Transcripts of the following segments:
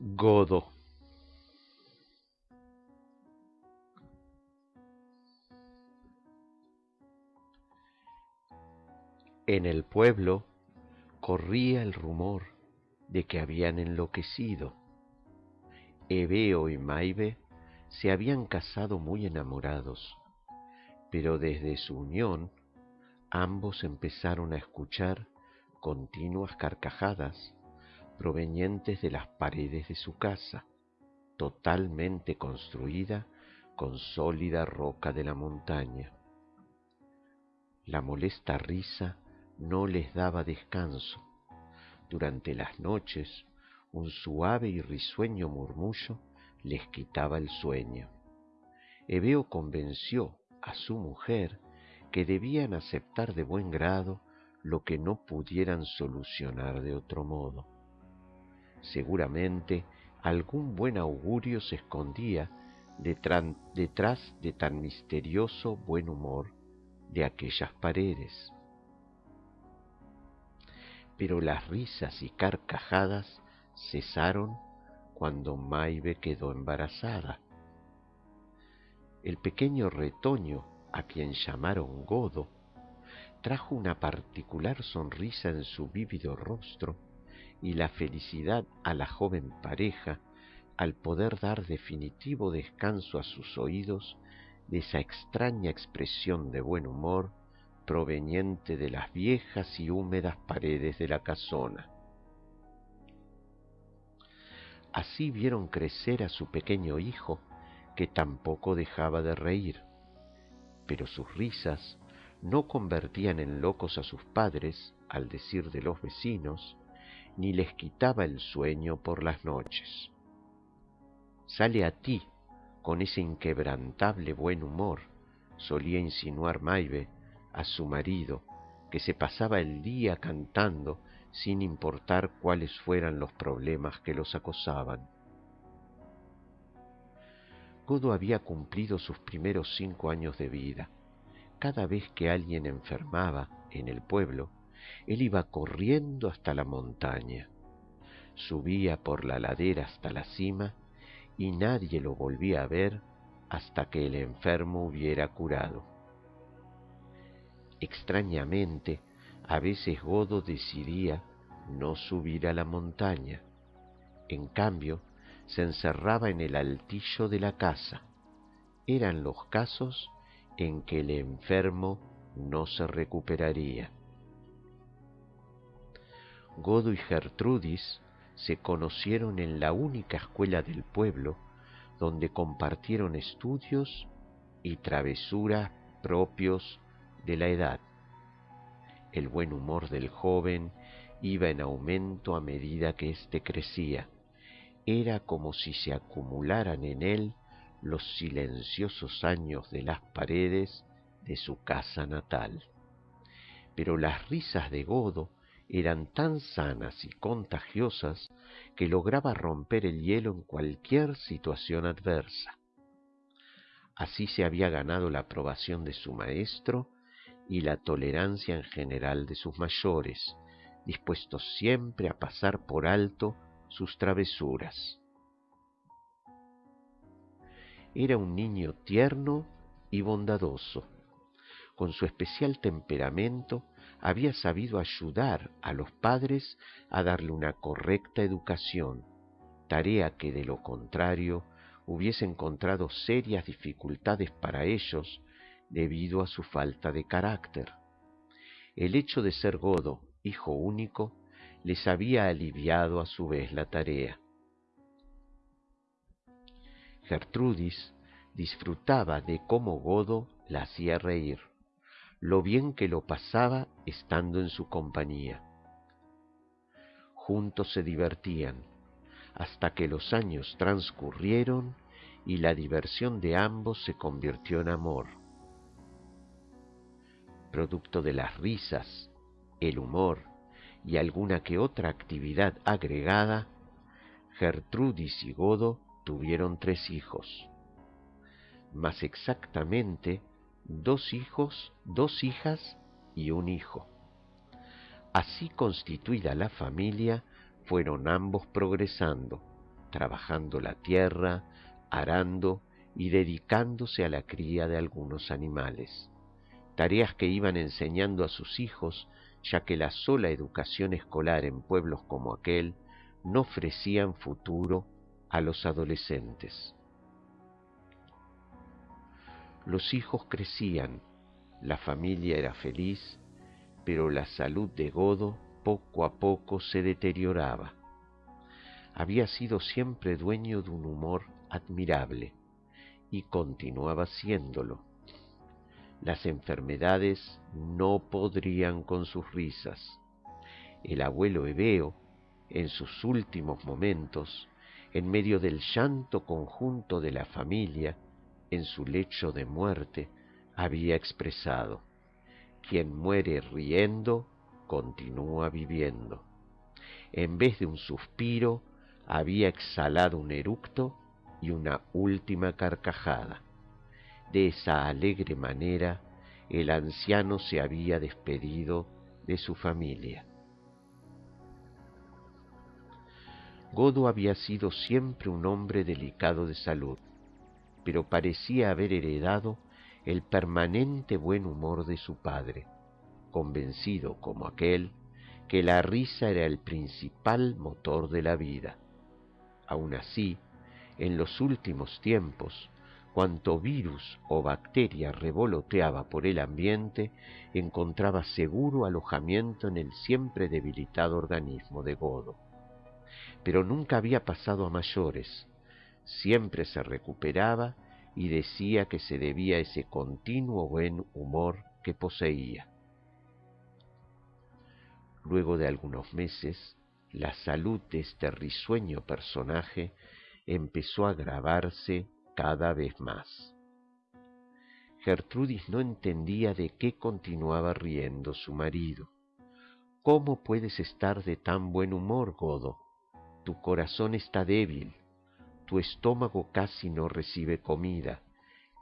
Godo. En el pueblo corría el rumor de que habían enloquecido. Ebeo y Maibe se habían casado muy enamorados, pero desde su unión ambos empezaron a escuchar continuas carcajadas provenientes de las paredes de su casa, totalmente construida con sólida roca de la montaña. La molesta risa no les daba descanso. Durante las noches, un suave y risueño murmullo les quitaba el sueño. Ebeo convenció a su mujer que debían aceptar de buen grado lo que no pudieran solucionar de otro modo. Seguramente algún buen augurio se escondía detrás de tan misterioso buen humor de aquellas paredes. Pero las risas y carcajadas cesaron cuando Maibe quedó embarazada. El pequeño retoño, a quien llamaron Godo, trajo una particular sonrisa en su vívido rostro y la felicidad a la joven pareja al poder dar definitivo descanso a sus oídos de esa extraña expresión de buen humor proveniente de las viejas y húmedas paredes de la casona. Así vieron crecer a su pequeño hijo, que tampoco dejaba de reír, pero sus risas no convertían en locos a sus padres, al decir de los vecinos, ni les quitaba el sueño por las noches. Sale a ti con ese inquebrantable buen humor, solía insinuar Maibe a su marido, que se pasaba el día cantando sin importar cuáles fueran los problemas que los acosaban. Godo había cumplido sus primeros cinco años de vida. Cada vez que alguien enfermaba en el pueblo, él iba corriendo hasta la montaña, subía por la ladera hasta la cima y nadie lo volvía a ver hasta que el enfermo hubiera curado. Extrañamente, a veces Godo decidía no subir a la montaña. En cambio, se encerraba en el altillo de la casa. Eran los casos en que el enfermo no se recuperaría. Godo y Gertrudis se conocieron en la única escuela del pueblo donde compartieron estudios y travesuras propios de la edad. El buen humor del joven iba en aumento a medida que éste crecía. Era como si se acumularan en él los silenciosos años de las paredes de su casa natal. Pero las risas de Godo eran tan sanas y contagiosas que lograba romper el hielo en cualquier situación adversa. Así se había ganado la aprobación de su maestro y la tolerancia en general de sus mayores, dispuestos siempre a pasar por alto sus travesuras. Era un niño tierno y bondadoso. Con su especial temperamento había sabido ayudar a los padres a darle una correcta educación, tarea que de lo contrario hubiese encontrado serias dificultades para ellos debido a su falta de carácter. El hecho de ser godo, hijo único, les había aliviado a su vez la tarea. Gertrudis disfrutaba de cómo Godo la hacía reír lo bien que lo pasaba estando en su compañía. Juntos se divertían, hasta que los años transcurrieron y la diversión de ambos se convirtió en amor. Producto de las risas, el humor y alguna que otra actividad agregada, Gertrudis y Godo tuvieron tres hijos. Más exactamente, dos hijos, dos hijas y un hijo. Así constituida la familia, fueron ambos progresando, trabajando la tierra, arando y dedicándose a la cría de algunos animales, tareas que iban enseñando a sus hijos, ya que la sola educación escolar en pueblos como aquel no ofrecían futuro a los adolescentes. Los hijos crecían, la familia era feliz, pero la salud de Godo poco a poco se deterioraba. Había sido siempre dueño de un humor admirable y continuaba siéndolo. Las enfermedades no podrían con sus risas. El abuelo Ebeo, en sus últimos momentos, en medio del llanto conjunto de la familia, en su lecho de muerte, había expresado, quien muere riendo, continúa viviendo. En vez de un suspiro, había exhalado un eructo y una última carcajada. De esa alegre manera, el anciano se había despedido de su familia. Godo había sido siempre un hombre delicado de salud, pero parecía haber heredado el permanente buen humor de su padre, convencido como aquel que la risa era el principal motor de la vida. Aun así, en los últimos tiempos, cuanto virus o bacteria revoloteaba por el ambiente, encontraba seguro alojamiento en el siempre debilitado organismo de Godo. Pero nunca había pasado a mayores, siempre se recuperaba y decía que se debía a ese continuo buen humor que poseía. Luego de algunos meses, la salud de este risueño personaje empezó a agravarse cada vez más. Gertrudis no entendía de qué continuaba riendo su marido. ¿Cómo puedes estar de tan buen humor, Godo? Tu corazón está débil, tu estómago casi no recibe comida.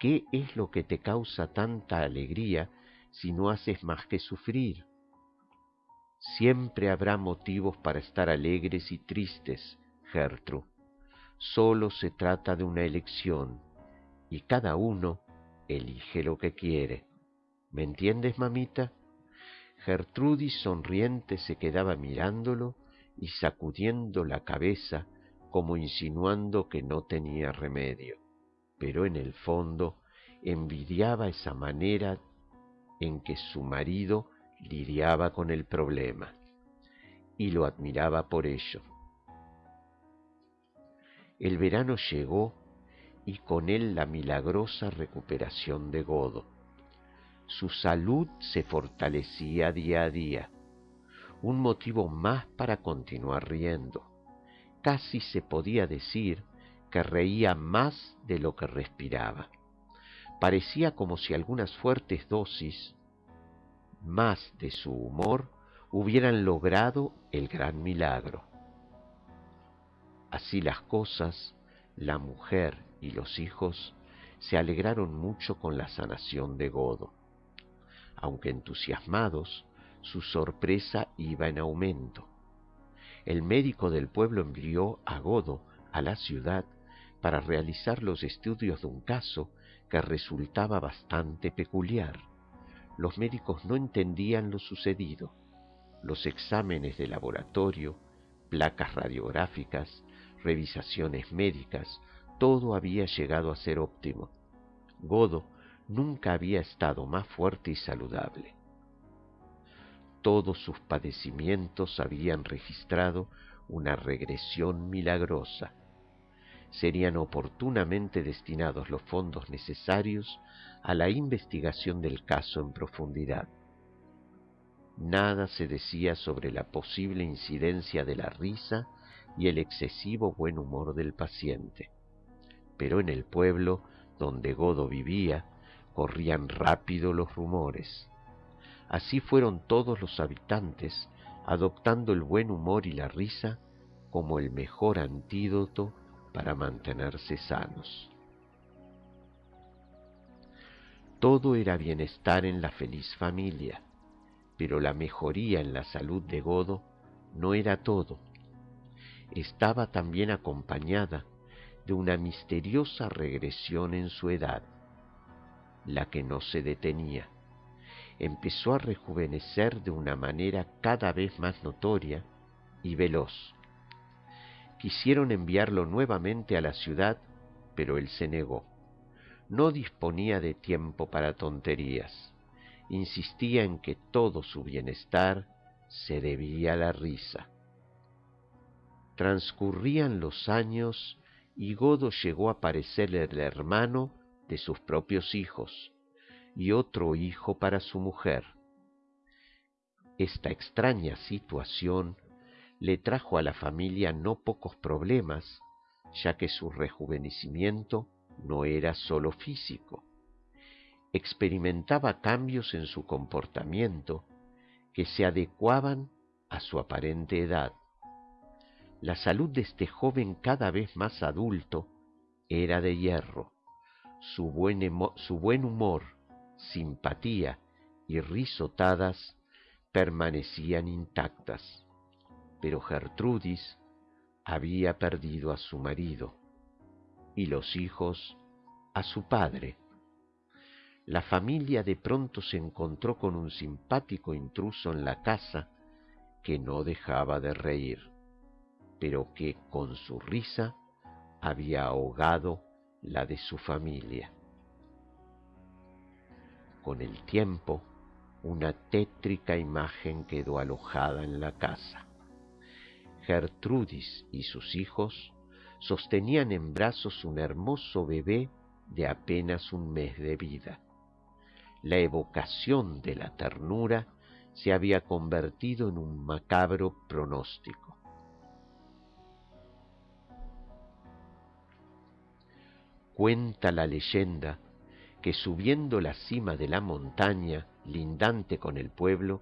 ¿Qué es lo que te causa tanta alegría si no haces más que sufrir? Siempre habrá motivos para estar alegres y tristes, Gertrude. Solo se trata de una elección y cada uno elige lo que quiere. ¿Me entiendes, mamita? Gertrudis sonriente se quedaba mirándolo y sacudiendo la cabeza como insinuando que no tenía remedio, pero en el fondo envidiaba esa manera en que su marido lidiaba con el problema y lo admiraba por ello. El verano llegó y con él la milagrosa recuperación de Godo. Su salud se fortalecía día a día, un motivo más para continuar riendo. Casi se podía decir que reía más de lo que respiraba. Parecía como si algunas fuertes dosis más de su humor hubieran logrado el gran milagro. Así las cosas, la mujer y los hijos se alegraron mucho con la sanación de Godo. Aunque entusiasmados, su sorpresa iba en aumento. El médico del pueblo envió a Godo a la ciudad para realizar los estudios de un caso que resultaba bastante peculiar. Los médicos no entendían lo sucedido. Los exámenes de laboratorio, placas radiográficas, revisaciones médicas, todo había llegado a ser óptimo. Godo nunca había estado más fuerte y saludable. Todos sus padecimientos habían registrado una regresión milagrosa. Serían oportunamente destinados los fondos necesarios a la investigación del caso en profundidad. Nada se decía sobre la posible incidencia de la risa y el excesivo buen humor del paciente. Pero en el pueblo donde Godo vivía, corrían rápido los rumores. Así fueron todos los habitantes adoptando el buen humor y la risa como el mejor antídoto para mantenerse sanos. Todo era bienestar en la feliz familia, pero la mejoría en la salud de Godo no era todo estaba también acompañada de una misteriosa regresión en su edad, la que no se detenía. Empezó a rejuvenecer de una manera cada vez más notoria y veloz. Quisieron enviarlo nuevamente a la ciudad, pero él se negó. No disponía de tiempo para tonterías. Insistía en que todo su bienestar se debía a la risa. Transcurrían los años y Godo llegó a parecer el hermano de sus propios hijos y otro hijo para su mujer. Esta extraña situación le trajo a la familia no pocos problemas, ya que su rejuvenecimiento no era sólo físico. Experimentaba cambios en su comportamiento que se adecuaban a su aparente edad. La salud de este joven cada vez más adulto era de hierro. Su buen, su buen humor, simpatía y risotadas permanecían intactas. Pero Gertrudis había perdido a su marido y los hijos a su padre. La familia de pronto se encontró con un simpático intruso en la casa que no dejaba de reír pero que con su risa había ahogado la de su familia. Con el tiempo, una tétrica imagen quedó alojada en la casa. Gertrudis y sus hijos sostenían en brazos un hermoso bebé de apenas un mes de vida. La evocación de la ternura se había convertido en un macabro pronóstico. Cuenta la leyenda que subiendo la cima de la montaña, lindante con el pueblo,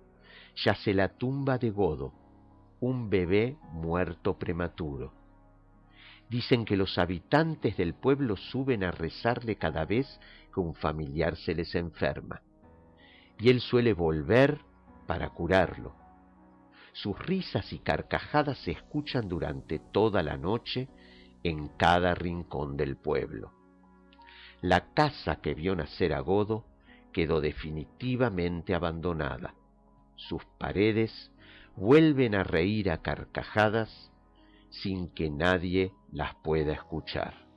yace la tumba de Godo, un bebé muerto prematuro. Dicen que los habitantes del pueblo suben a rezarle cada vez que un familiar se les enferma, y él suele volver para curarlo. Sus risas y carcajadas se escuchan durante toda la noche en cada rincón del pueblo. La casa que vio nacer a Godo quedó definitivamente abandonada. Sus paredes vuelven a reír a carcajadas sin que nadie las pueda escuchar.